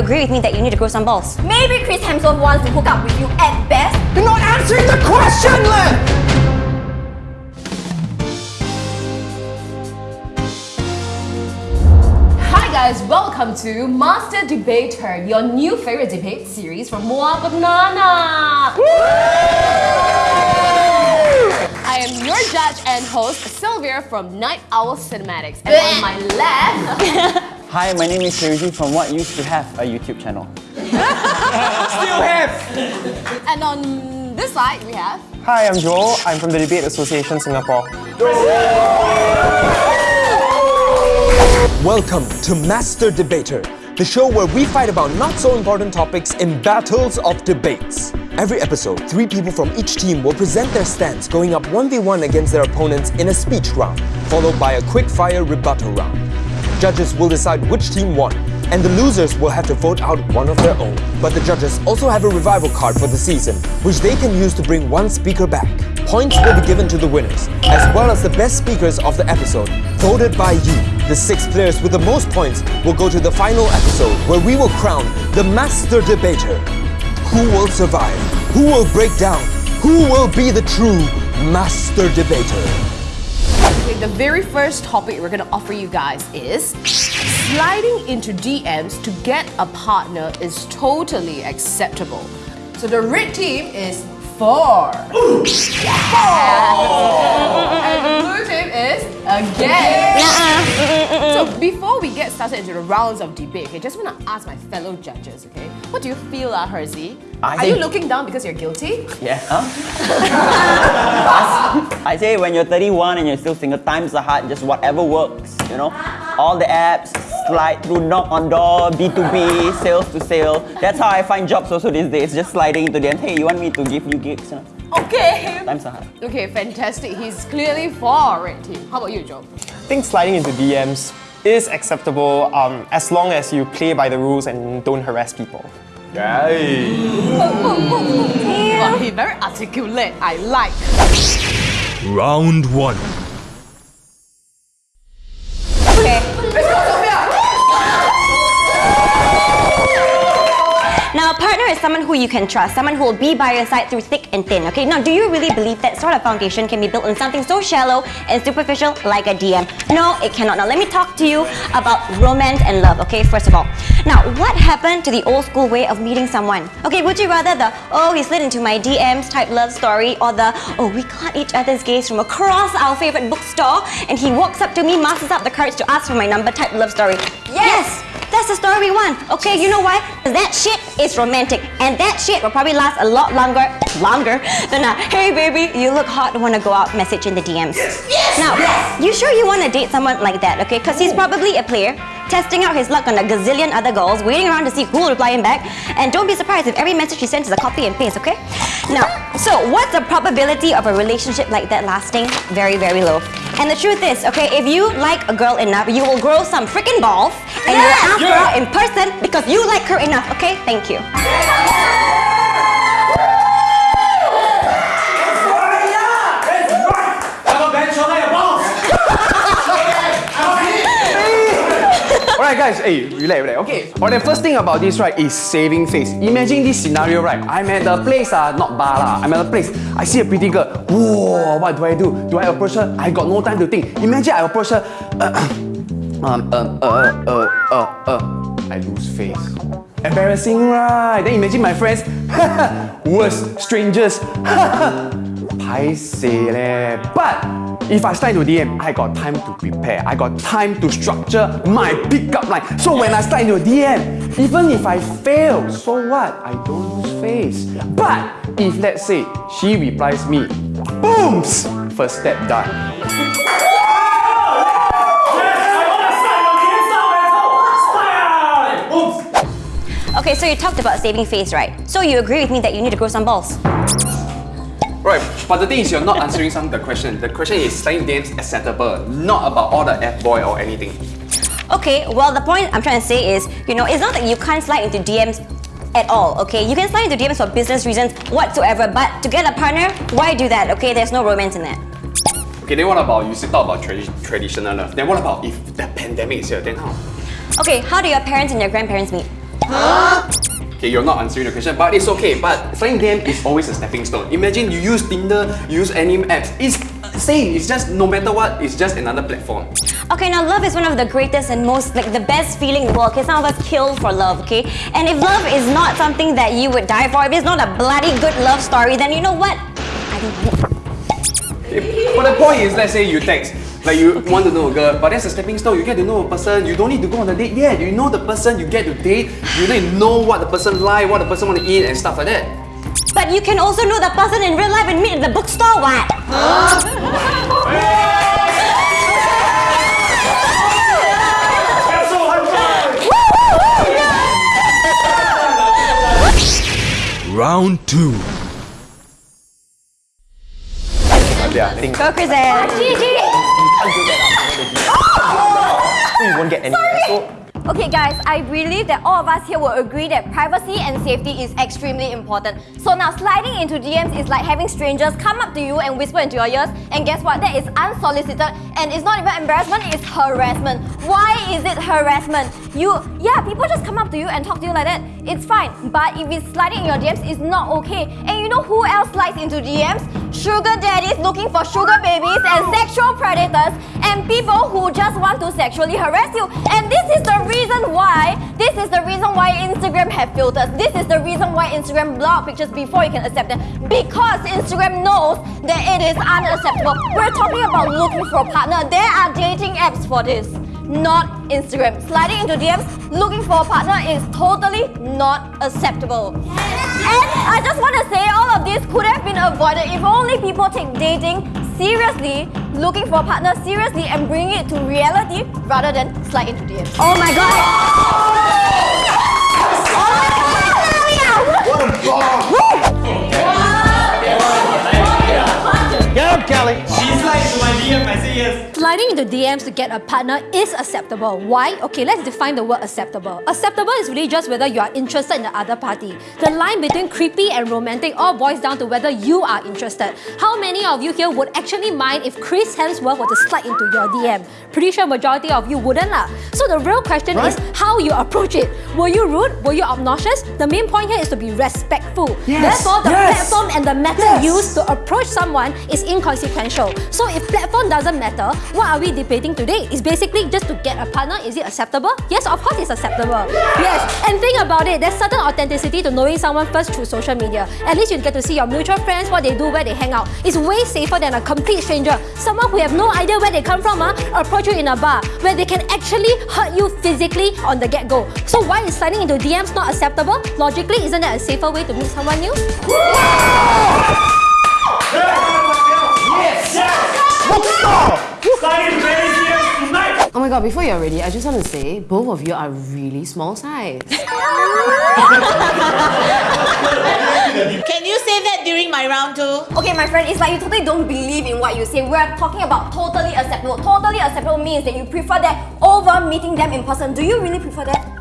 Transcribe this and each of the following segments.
agree with me that you need to grow some balls? Maybe Chris Hemsworth wants to hook up with you at best. You're not answering the question, Len! Hi guys, welcome to Master Debater, your new favorite debate series from Wah!Banana. I am your judge and host, Sylvia from Night Owl Cinematics. And on my left, Hi, my name is Hirzi from what used to have a YouTube channel. Still have! and on this side, we have Hi, I'm Joel. I'm from the Debate Association Singapore. Welcome to Master Debater, the show where we fight about not so important topics in battles of debates. Every episode, three people from each team will present their stance going up 1v1 against their opponents in a speech round, followed by a quick fire rebuttal round. Judges will decide which team won, and the losers will have to vote out one of their own. But the judges also have a revival card for the season, which they can use to bring one speaker back. Points will be given to the winners, as well as the best speakers of the episode, voted by you. The six players with the most points will go to the final episode, where we will crown the Master Debater. Who will survive? Who will break down? Who will be the true Master Debater? Okay, the very first topic we're to offer you guys is sliding into DMs to get a partner is totally acceptable. So the red team is four. Four. and the blue team is again. So before we get started into the rounds of debate, okay, just want to ask my fellow judges, okay, what do you feel, uh, Hirzi? I Are you looking down because you're guilty? Yeah, huh? I say when you're 31 and you're still single, times are hard, just whatever works, you know? All the apps, slide through, knock on door, B2B, sales to sale. That's how I find jobs also these days, just sliding into them. Hey, you want me to give you gigs? You know? Okay. Times are hard. Okay, fantastic. He's clearly for red team. How about you, Joe? I think sliding into DMs is acceptable um, as long as you play by the rules and don't harass people. Wow, he very articulate. I like. Round 1. Now, a partner is someone who you can trust, someone who will be by your side through thick and thin, okay? Now, do you really believe that sort of foundation can be built on something so shallow and superficial like a DM? No, it cannot. Now, let me talk to you about romance and love, okay? First of all. Now, what happened to the old school way of meeting someone? Okay, would you rather the, oh, he slid into my DMs type love story or the, oh, we caught each other's gaze from across our favorite bookstore and he walks up to me, musters up the courage to ask for my number type love story? yes! That's the story we want. Okay, you know why? 'Cause that shit is romantic. And that shit will probably last a lot longer, longer than a, hey baby, you look hot, wanna go out message in the DMs. Yes! yes now, you sure you wanna date someone like that, okay? Because he's probably a player, testing out his luck on a gazillion other girls, waiting around to see who will reply him back. And don't be surprised if every message he sends is a copy and paste, okay? Now, so what's the probability of a relationship like that lasting? Very, very low. And the truth is, okay, if you like a girl enough, you will grow some freaking balls and you will ask her out in person because you like her enough, okay? Thank you. Alright guys, hey, relax, relax. Okay. Alright, the first thing about this right is saving face. Imagine this scenario, right? I'm at the place, uh, not bar lah. I'm at the place. I see a pretty girl. Whoa, what do I do? Do I approach her? I got no time to think. Imagine I approach her. um, uh, uh, uh, uh, uh. I lose face. Embarrassing, right? Then imagine my friends. Worse, strangers. Paiseh leh. But if I slide into DM, I got time to prepare. I got time to structure my pickup line. So when I slide into DM, even if I fail, so what? I don't lose face. But if let's say she replies me, booms! First step done. Okay, so you talked about saving face, right? So you agree with me that you need to grow some balls. Right, but the thing is you're not answering some of the question. The question is sliding DMs acceptable, not about all the F-boy or anything. Okay, well the point I'm trying to say is, you know, it's not that you can't slide into DMs at all, okay? You can slide into DMs for business reasons whatsoever, but to get a partner, why do that, okay? There's no romance in that. Okay, then what about, you still talk about tradi traditional love. Then what about if the pandemic is here, then how? Okay, how do your parents and your grandparents meet? Okay, you're not answering the question, but it's okay. But sliding DM is always a stepping stone. Imagine you use Tinder, you use any apps. It's same. It's just no matter what, it's just another platform. Okay, now love is one of the greatest and most, like, the best feeling in the world. Okay, some of us kill for love, okay? And if love is not something that you would die for, if it's not a bloody good love story, then you know what? I don't it. But the point is, let's say you text, like you want to know a girl, but that's a stepping stone. You get to know a person. You don't need to go on a date yet. You know the person. You get to date. You need to know what the person like, what the person want to eat, and stuff like that. But you can also know the person in real life and meet at the bookstore, what? Round 2. Yeah, I think Go, Chris and you won't get any So, Okay guys, I believe that all of us here will agree that privacy and safety is extremely important. So now sliding into DMs is like having strangers come up to you and whisper into your ears and guess what? That is unsolicited and it's not even embarrassment, it's harassment. Why is it harassment? You, yeah, people just come up to you and talk to you like that. It's fine, but if it's sliding in your DMs, it's not okay. And you know who else slides into DMs? Sugar daddies looking for sugar babies and sexual predators and people who just want to sexually harass you. And this is the reason why, this is the reason why Instagram have filters. This is the reason why Instagram block pictures before you can accept them. Because Instagram knows that it is unacceptable. We're talking about looking for a partner. There are dating apps for this. Not Instagram. Sliding into DMs, looking for a partner is totally not acceptable. And I just want to say all of this could have been avoided if only people take dating seriously, looking for a partner seriously and bringing it to reality rather than slide into DMs. Oh my god! Oh Get up, Kelly! Sliding into DMs to get a partner is acceptable. Why? Okay, let's define the word acceptable. Acceptable is really just whether you are interested in the other party. The line between creepy and romantic all boils down to whether you are interested. How many of you here would actually mind if Chris Hemsworth were to slide into your DM? Pretty sure majority of you wouldn't lah. So the real question is how you approach it. Were you rude? Were you obnoxious? The main point here is to be respectful. Yes. Therefore, the platform and the method used to approach someone is So if platform doesn't matter, what are we debating today? It's basically just to get a partner. Is it acceptable? Yes, of course it's acceptable. Yes, and think about it, there's certain authenticity to knowing someone first through social media. At least you get to see your mutual friends, what they do, where they hang out. It's way safer than a complete stranger. Someone who have no idea where they come from, uh, approach you in a bar, where they can actually hurt you physically on the get-go. So why is sliding into DMs not acceptable? Logically, isn't that a safer way to meet someone new? Oh my god, before you're ready, I just want to say both of you are really small size. Can you say that during my round two? Okay, my friend, it's like you totally don't believe in what you say. We're talking about totally acceptable. Totally acceptable means that you prefer that over meeting them in person. Do you really prefer that?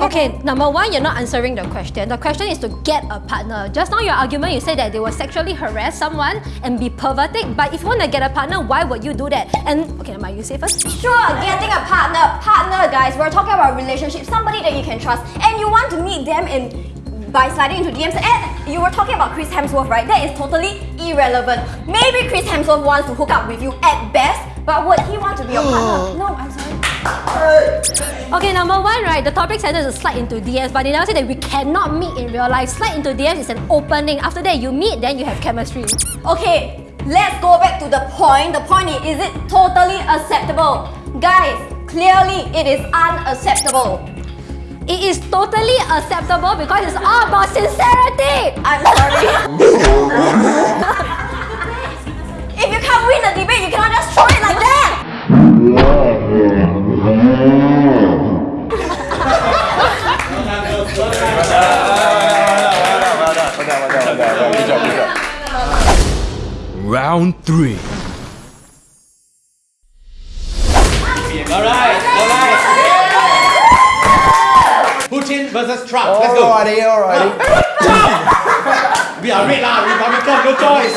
Okay, number one, you're not answering the question. The question is to get a partner. Just now, your argument, you said that they will sexually harass someone and be perverted. But if you want to get a partner, why would you do that? And okay, Mike, you say first. Sure, getting a partner. Partner, guys, we're talking about relationship. Somebody that you can trust. And you want to meet them in by sliding into DMs. And you were talking about Chris Hemsworth, right? That is totally irrelevant. Maybe Chris Hemsworth wants to hook up with you at best, but would he want to be your partner? No, I'm sorry. Okay, number one, right? The topic center is slide into DMs, but they never say that we cannot meet in real life. Slide into DMs is an opening. After that, you meet, then you have chemistry. Okay, let's go back to the point. The point is, is it totally acceptable? Guys, clearly it is unacceptable. It is totally acceptable because it's all about sincerity. I'm sorry. if you can't win the debate, you cannot just throw it like that. Round 3. Alright, alright. Who changed Putin versus Trump. Let's go. Alrighty, alrighty. Ah, we are red lah, Republican, no choice.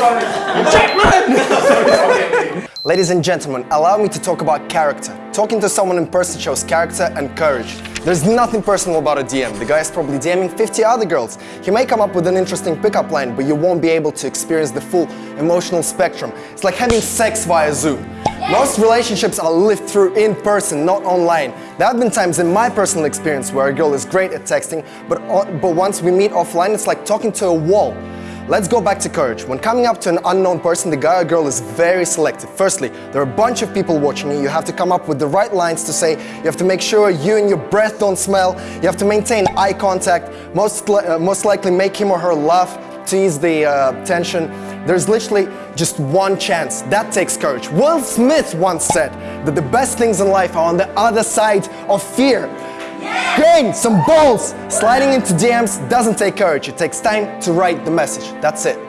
Ladies and gentlemen, allow me to talk about character. Talking to someone in person shows character and courage. There's nothing personal about a DM. The guy is probably DMing 50 other girls. He may come up with an interesting pickup line, but you won't be able to experience the full emotional spectrum. It's like having sex via Zoom. Most relationships are lived through in person, not online. There have been times in my personal experience where a girl is great at texting, but, uh, but once we meet offline, it's like talking to a wall. Let's go back to courage. When coming up to an unknown person, the guy or girl is very selective. Firstly, there are a bunch of people watching you. You have to come up with the right lines to say. You have to make sure you and your breath don't smell. You have to maintain eye contact. Most, uh, most likely make him or her laugh to ease the uh, tension. There's literally just one chance. That takes courage. Will Smith once said that the best things in life are on the other side of fear. Gain some balls! Sliding into DMs doesn't take courage, it takes time to write the message. That's it.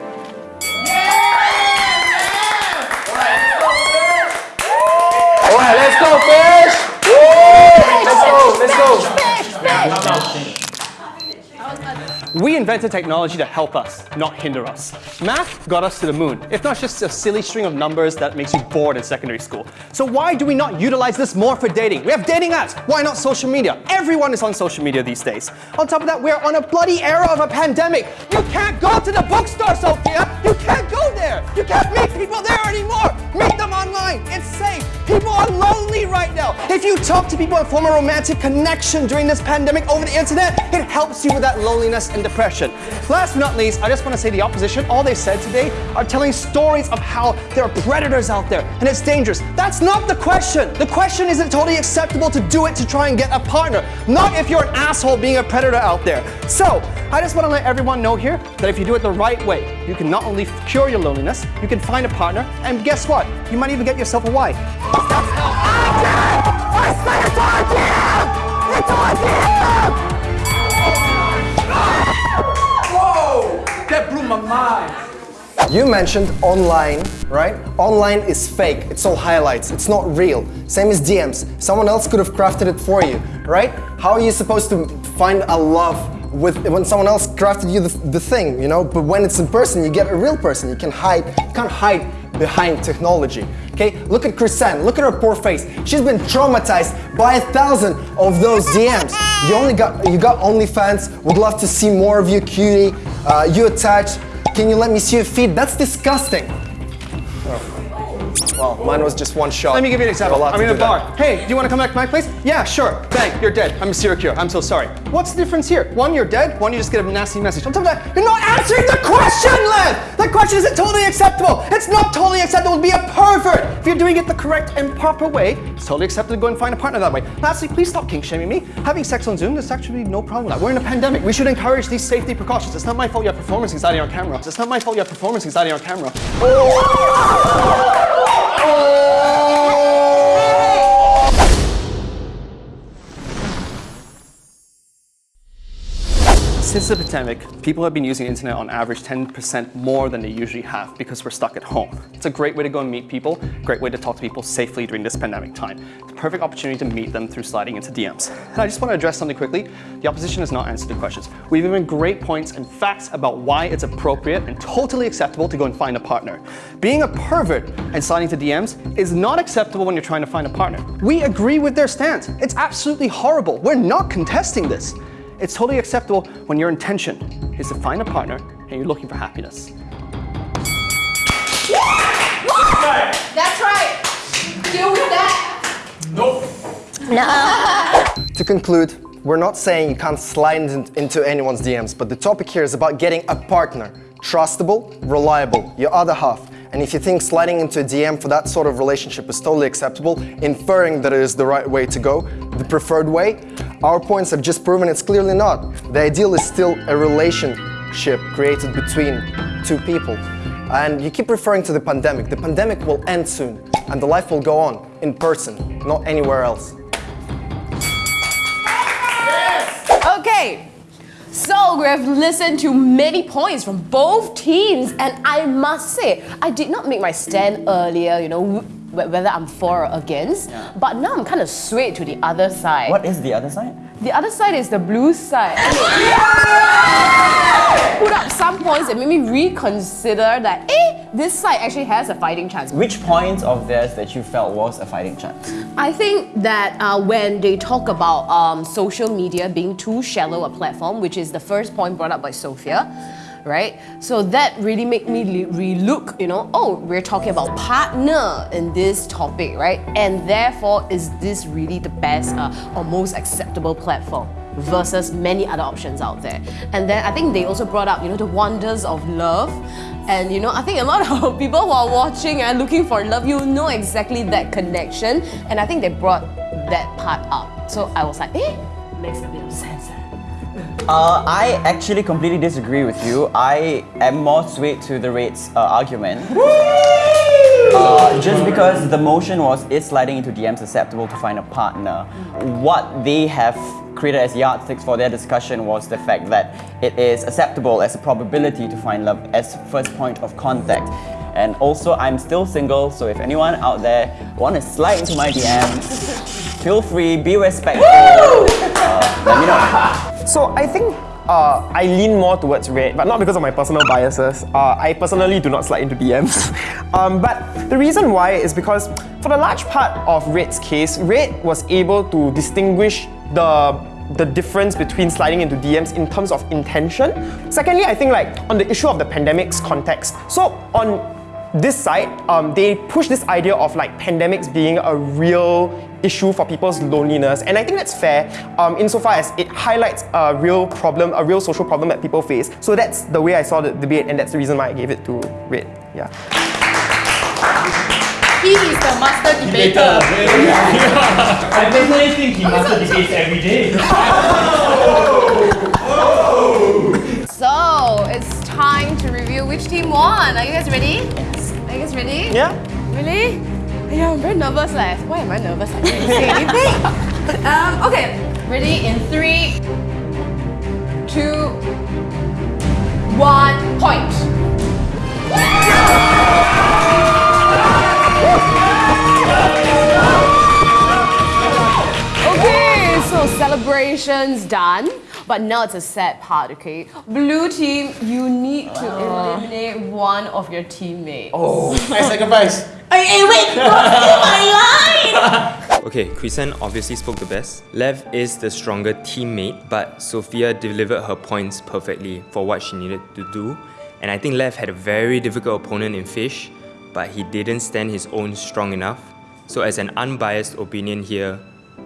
Invented technology to help us, not hinder us. Math got us to the moon, if not just a silly string of numbers that makes you bored in secondary school. So why do we not utilize this more for dating? We have dating apps. Why not social media? Everyone is on social media these days. On top of that, we're on a bloody era of a pandemic. You can't go to the bookstore, Sophia. You can't go there. You can't meet people there anymore. Meet them online. It's safe. People are lonely right now. If you talk to people and form a romantic connection during this pandemic over the internet, it helps you with that loneliness and depression. Last but not least, I just want to say the opposition, all they said today are telling stories of how there are predators out there and it's dangerous. That's not the question. The question is it totally acceptable to do it to try and get a partner, not if you're an asshole being a predator out there. So, I just want to let everyone know here that if you do it the right way, you can not only cure your loneliness, you can find a partner, and guess what? You might even get yourself a wife. Whoa! That blew my mind. You mentioned online, right? Online is fake. It's all highlights. It's not real. Same as DMs. Someone else could have crafted it for you, right? How are you supposed to find a love with when someone else crafted you the, the thing, you know? But when it's in person, you get a real person. You can hide. You can't hide behind technology. Okay? Look at Chrisanne. Look at her poor face. She's been traumatized by a thousand of those DMs. You only got you got OnlyFans. Would love to see more of you, cutie. Uh, you attached. Can you let me see your feet? That's disgusting. Well, mine was just one shot. Let me give you an example. I'm in a do that. bar. Hey, do you want to come back to my place? Yeah, sure. Bang, you're dead. I'm a serial killer. I'm so sorry. What's the difference here? One, you're dead. One, you just get a nasty message. On top of that, you're not answering the question, Len! The question is it totally acceptable? It's not totally acceptable to be a pervert. If you're doing it the correct and proper way, it's totally acceptable to go and find a partner that way. Lastly, please stop kink shaming me. Having sex on Zoom, there's actually no problem with that. We're in a pandemic. We should encourage these safety precautions. It's not my fault you have performance anxiety on camera. It's not my fault you have performance anxiety on camera. power! Since the pandemic, people have been using the internet on average 10% more than they usually have because we're stuck at home. It's a great way to go and meet people, great way to talk to people safely during this pandemic time. It's a perfect opportunity to meet them through sliding into DMs. And I just want to address something quickly. The opposition has not answered the questions. We've given great points and facts about why it's appropriate and totally acceptable to go and find a partner. Being a pervert and sliding to DMs is not acceptable when you're trying to find a partner. We agree with their stance. It's absolutely horrible. We're not contesting this. It's totally acceptable when your intention is to find a partner and you're looking for happiness. That's right. Deal with that. To conclude, we're not saying you can't slide in- into anyone's DMs, but the topic here is about getting a partner. Trustable, reliable, your other half. And if you think sliding into a DM for that sort of relationship is totally acceptable, inferring that it is the right way to go, the preferred way, our points have just proven it's clearly not. The ideal is still a relationship created between two people. And you keep referring to the pandemic. The pandemic will end soon, and the life will go on in person, not anywhere else. So we have listened to many points from both teams, and I must say, I did not make my stand earlier, you know, whether I'm for or against, but now I'm kind of swayed to the other side. What is the other side? The other side is the blue side. Put up some points that made me reconsider that, eh, this side actually has a fighting chance. Which points of theirs that you felt was a fighting chance? I think that uh, when they talk about um, social media being too shallow a platform, which is the first point brought up by Sophia, right? So that really made me relook, you know, oh, we're talking about partner in this topic, right? And therefore, is this really the best uh, or most acceptable platform? Versus many other options out there. And then I think they also brought up, you know, the wonders of love. And you know, I think a lot of people who are watching and looking for love, you know exactly that connection. And I think they brought that part up. So I was like, eh, makes a bit of sense. Uh, I actually completely disagree with you. I am more swayed to the rates uh, argument. Uh, just because the motion was is sliding into DMs acceptable to find a partner. What they have created as yardsticks for their discussion was the fact that it is acceptable as a probability to find love as first point of contact. And also, I'm still single, so if anyone out there want to slide into my DMs, feel free, be respectful. Uh, let me know. So I think uh, I lean more towards red, but not because of my personal biases. Uh, I personally do not slide into DMs. um, but the reason why is because for the large part of Red's case, Red was able to distinguish the the difference between sliding into DMs in terms of intention. Secondly, I think like on the issue of the pandemic's context. So on this side, um, they push this idea of like pandemics being a real issue for people's loneliness, and I think that's fair um, insofar as it highlights a real problem, a real social problem that people face. So that's the way I saw the debate, and that's the reason why I gave it to Red. Yeah. He is the master debater. Yeah, I personally think he master debates every day. So it's time to review which team won. Are you guys ready? Yes. Are you guys ready? Yeah. Really? Yeah, I'm very nervous. Like, why am I nervous? I didn't say anything. um, okay. Ready? In three, two, one, point. Okay, so celebrations done. But now it's a sad part, okay? Blue team, you need to uh. eliminate one of your teammates. Oh, I sacrifice. Hey, hey, wait, don't steal my line! Okay, Chrisen obviously spoke the best. Lev is the stronger teammate, but Sophia delivered her points perfectly for what she needed to do. And I think Lev had a very difficult opponent in Fish, but he didn't stand his own strong enough. So as an unbiased opinion here,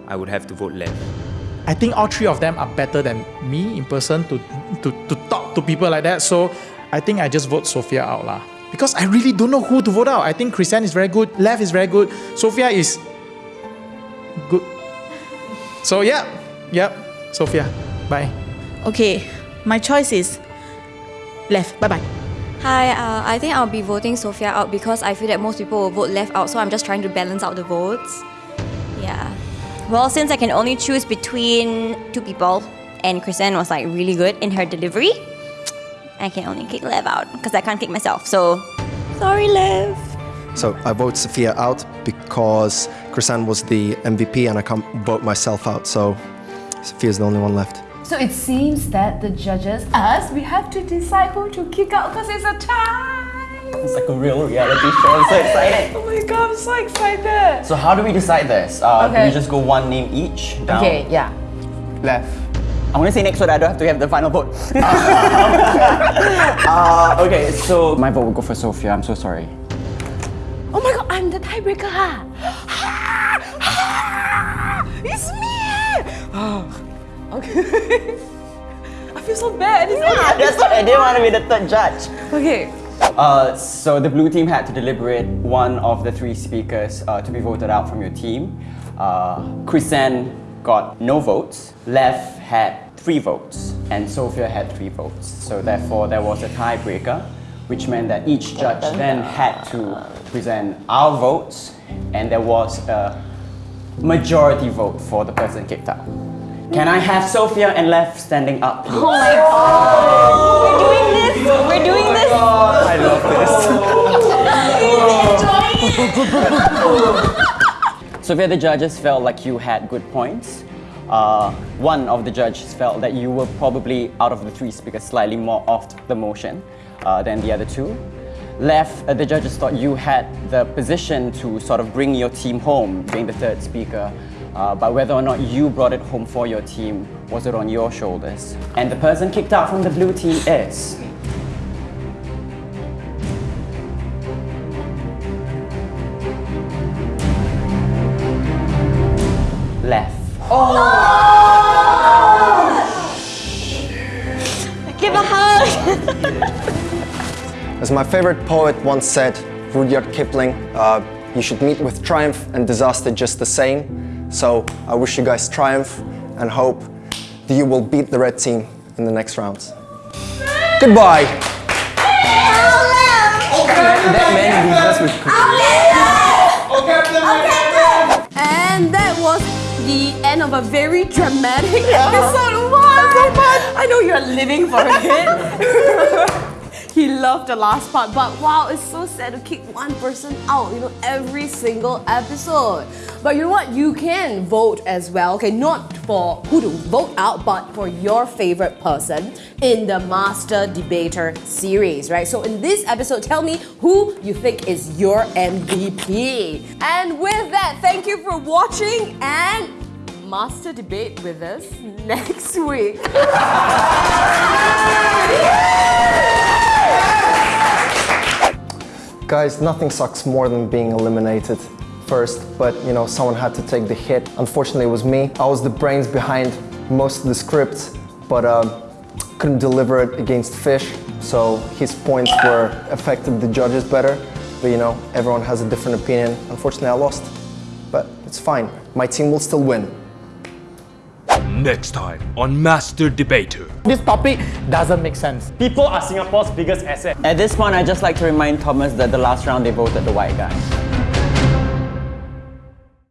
I would have to vote Lev. I think all three of them are better than me in person to, to, to talk to people like that. So I think I just vote Sophia out lah. Because I really don't know who to vote out. I think Christian is very good, Lev is very good, Sophia is good. So yeah, yep, Sophia. Bye. Okay, my choice is left. Bye bye. Hi, uh, I think I'll be voting Sophia out because I feel that most people will vote Lev out, so I'm just trying to balance out the votes. Yeah. Well, since I can only choose between two people, and Kristen was like really good in her delivery, I can only kick Lev out because I can't kick myself. So, sorry, Lev. So I vote Sophia out because Chrisanne was the MVP and I can't vote myself out. So Sophia's the only one left. So it seems that the judges, us, we have to decide who to kick out because it's a tie. It's like a real reality show. I'm so excited. Oh my god, I'm so excited. So how do we decide this? Uh, Do Okay. we just go one name each down? Okay, yeah. Left. I want to say next so that I don't have to have the final vote. uh, okay, so my vote will go for Sophia. I'm so sorry. Oh my god, I'm the tiebreaker. Ha. It's me. Oh, okay. I feel so bad. It's Yeah, that's why I didn't want to be the third judge. Okay. Uh, so the blue team had to deliberate one of the three speakers uh, to be voted out from your team. Uh, Chrisen got no votes. Lev had three votes, and Sophia had three votes. So therefore, there was a tiebreaker, which meant that each judge then had to present our votes, and there was a majority vote for the person kicked out. Can I have Sophia and Lev standing up, please? Oh my god! We're doing this! We're doing this! I love Sophia, the judges felt like you had good points, uh, one of the judges felt that you were probably out of the three speakers slightly more off the motion uh, than the other two. Lev, uh, the judges thought you had the position to sort of bring your team home, being the third speaker. Uh, but whether or not you brought it home for your team was it on your shoulders. And the person kicked out from the blue team is. Lev. Give a hug. As my favorite poet once said, Rudyard Kipling, uh, you should meet with triumph and disaster just the same. So I wish you guys triumph and hope that you will beat the red team in the next rounds. Goodbye. That man leaves with And that was the end of a very dramatic episode. What? I know you're living for it. he loved the last part, but wow, it's so sad to kick one person out, you know, every single episode. But you know what? You can vote as well, okay? Not for who to vote out, but for your favorite person in the Master Debater series, right? So in this episode, tell me who you think is your MVP. And with that, thank you for watching and Master Debate with us next week. Guys, nothing sucks more than being eliminated first, but you know, someone had to take the hit. Unfortunately, it was me. I was the brains behind most of the script, but um, couldn't deliver it against Fish, so his points were affected the judges better. But you know, everyone has a different opinion. Unfortunately, I lost, but it's fine. My team will still win. Next time on Master Debater. This topic doesn't make sense. People are Singapore's biggest asset. At this point, I'd just like to remind Thomas that the last round they voted the white guy.